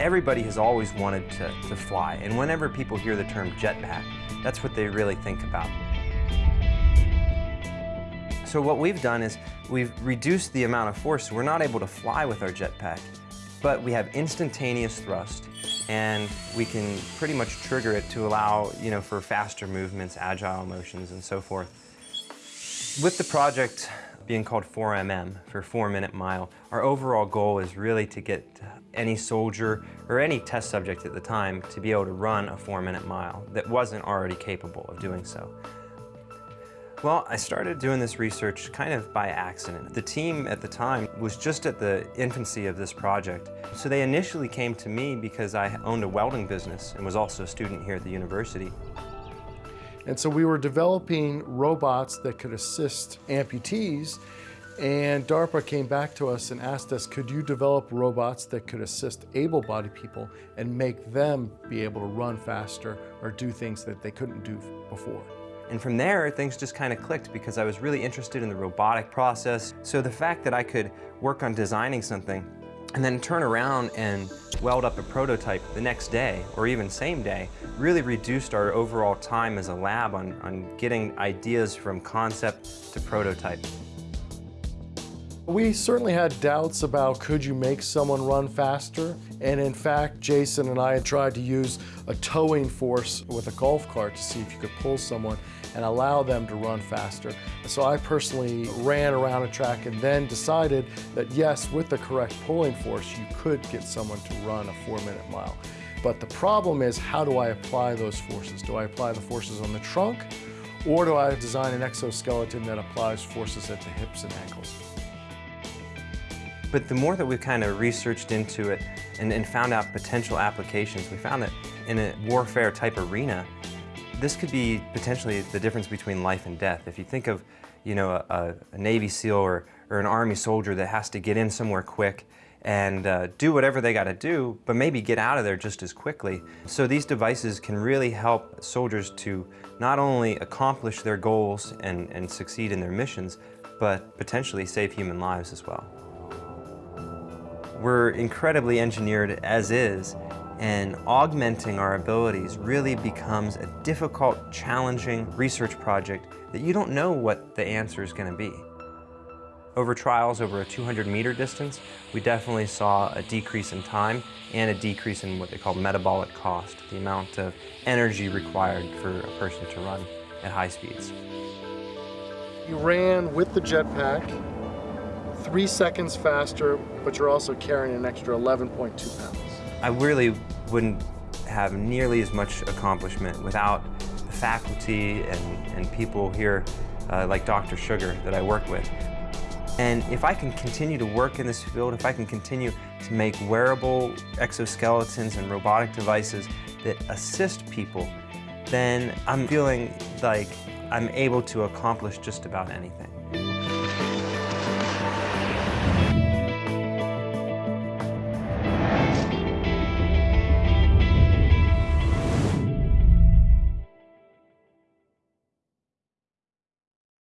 everybody has always wanted to, to fly, and whenever people hear the term jetpack, that's what they really think about. So what we've done is we've reduced the amount of force. We're not able to fly with our jetpack, but we have instantaneous thrust and we can pretty much trigger it to allow, you know, for faster movements, agile motions, and so forth. With the project being called 4MM, for 4 minute mile, our overall goal is really to get any soldier or any test subject at the time to be able to run a 4 minute mile that wasn't already capable of doing so. Well, I started doing this research kind of by accident. The team at the time was just at the infancy of this project. So they initially came to me because I owned a welding business and was also a student here at the university. And so we were developing robots that could assist amputees and DARPA came back to us and asked us, could you develop robots that could assist able-bodied people and make them be able to run faster or do things that they couldn't do before? And from there, things just kind of clicked because I was really interested in the robotic process. So the fact that I could work on designing something and then turn around and weld up a prototype the next day or even same day really reduced our overall time as a lab on, on getting ideas from concept to prototype. We certainly had doubts about could you make someone run faster and in fact Jason and I had tried to use a towing force with a golf cart to see if you could pull someone and allow them to run faster. So I personally ran around a track and then decided that yes, with the correct pulling force, you could get someone to run a four minute mile. But the problem is how do I apply those forces? Do I apply the forces on the trunk or do I design an exoskeleton that applies forces at the hips and ankles? But the more that we've kind of researched into it and, and, found out potential applications, we found that in a warfare type arena, this could be potentially the difference between life and death. If you think of, you know, a, a Navy SEAL or, or an Army soldier that has to get in somewhere quick and uh, do whatever they got to do, but maybe get out of there just as quickly. So these devices can really help soldiers to not only accomplish their goals and, and succeed in their missions, but potentially save human lives as well. We're incredibly engineered as is, and augmenting our abilities really becomes a difficult, challenging research project that you don't know what the answer is going to be. Over trials over a 200 meter distance, we definitely saw a decrease in time and a decrease in what they call metabolic cost, the amount of energy required for a person to run at high speeds. You ran with the jetpack, three seconds faster, but you're also carrying an extra 11.2 pounds. I really wouldn't have nearly as much accomplishment without the faculty and, and people here uh, like Dr. Sugar that I work with. And if I can continue to work in this field, if I can continue to make wearable exoskeletons and robotic devices that assist people, then I'm feeling like I'm able to accomplish just about anything.